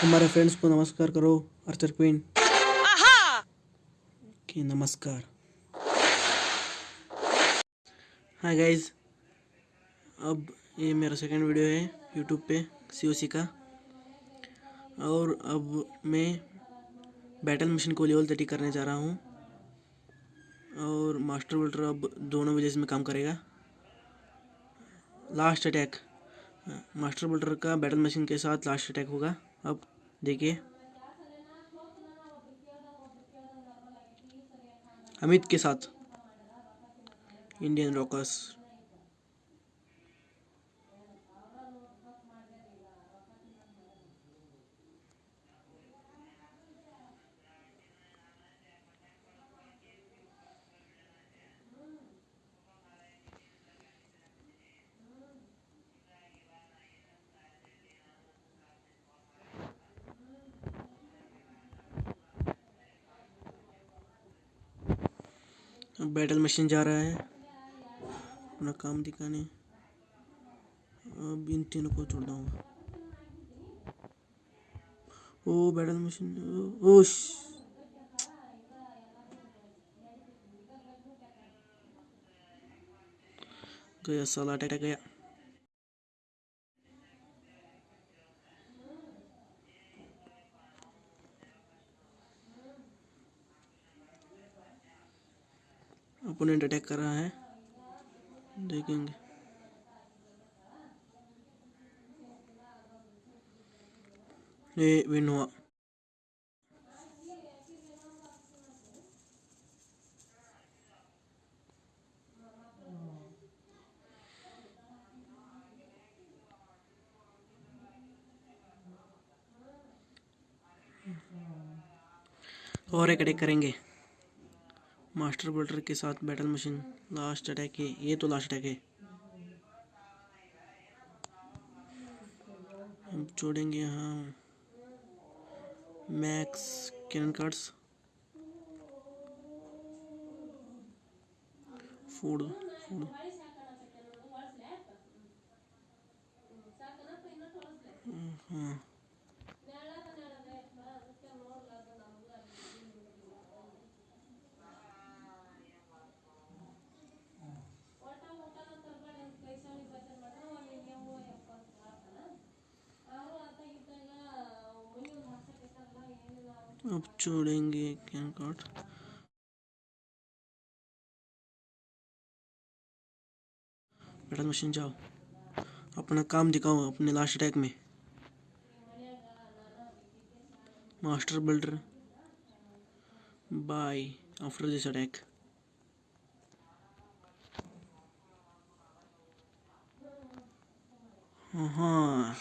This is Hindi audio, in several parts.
हमारे फ्रेंड्स को नमस्कार करो अर्चर क्वीन कि नमस्कार. हाय गाइस अब ये मेरा सेकंड वीडियो है यूट्यूब पे सीओसी का. और अब मैं बैटल मशीन को लेवल थर्टी करने जा रहा हूँ. और मास्टर बिल्डर अब दोनों विलेज में काम करेगा. लास्ट अटैक मास्टर बिल्डर का बैटल मशीन के साथ लास्ट अटैक होगा. अब देखिए। अमित के साथ इंडियन रॉकर्स बैटल मशीन जा रहा है। अपना काम दिखाने। अब इन तीनों को छोड़ दूँगा। ओ, बैटल मशीन, ओ गया, साला अटैक गया। ओपोनेंट अटैक कर रहा है। देखेंगे। ये विन हुआ। और एक अटैक करेंगे। मास्टर बिल्डर के साथ बैटल मशीन, लास्ट अटैक है, ये तो लास्ट अटैक है। हम छोड़ेंगे यहाँ max cannon cards. Food food. हाँ। अब छोड़ेंगे कैन कार्ड बैटल मशीन जाओ। अपना काम दिखाओ, अपने लास्ट अटैक में। Master builder bye after this attack हाँ।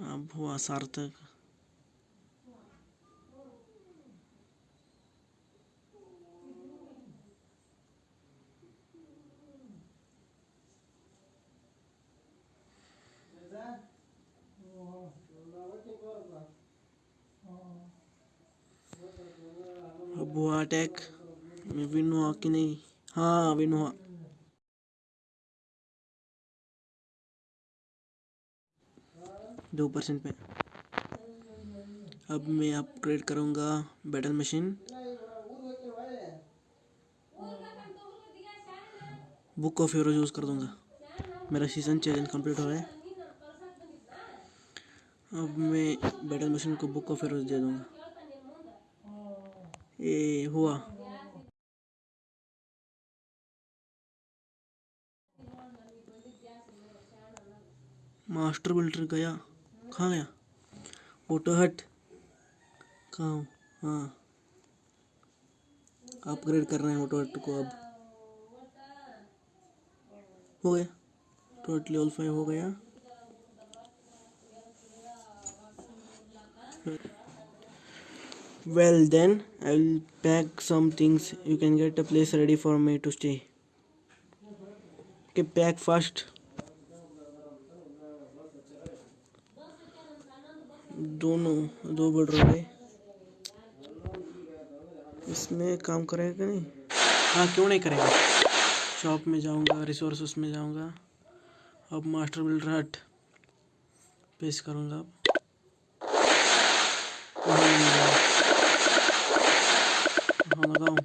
अब हुआ सार्थक। अब हुआ अटैक विन हुआ कि नहीं हाँ विन हुआ दो परसेंट पे। अब मैं अपग्रेड करूँगा battle machine book of heroes use कर दूँगा। मेरा सीज़न चैलेंज कंप्लीट हो रहा है। अब मैं बैटल मशीन को बुक ऑफ़ हीरोज दे दूँगा। हुआ मास्टर बिल्डर गया। कहाँ गया? ऑटो हट कहाँ हाँ? अपग्रेड कर रहे हैं ऑटो हट को अब। हो गया। टोटल लेवल फाइव हो गया। Well then, I will pack some things. You can get a place ready for me to stay. Okay, pack fast. दोनों दो बढ़ रहे इसमें काम करेगा नहीं हाँ क्यों नहीं करेगा शॉप में जाऊँगा रिसोर्स में जाऊँगा अब मास्टर बिल्डर हट पेश करूँगा अब हाँ लगाऊँ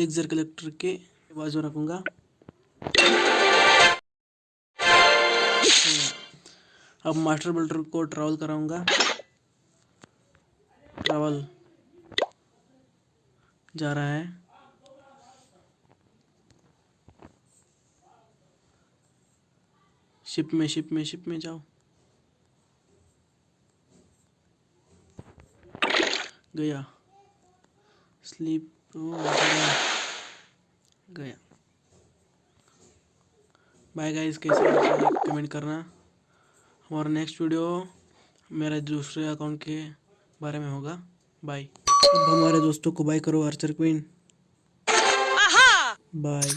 लेक्सर कलेक्टर के बाजू रखूँगा। अब मास्टर बिल्डर को ट्रैवल कराऊँगा। ट्रैवल जा रहा है। शिप में शिप में शिप में जाओ। गया। स्लीप ओ गया गया। बाय गाइस कैसे कमेंट करना। और नेक्स्ट वीडियो मेरे दूसरे अकाउंट के बारे में होगा। बाय अब हमारे दोस्तों को बाय करो आर्चर क्वीन बाय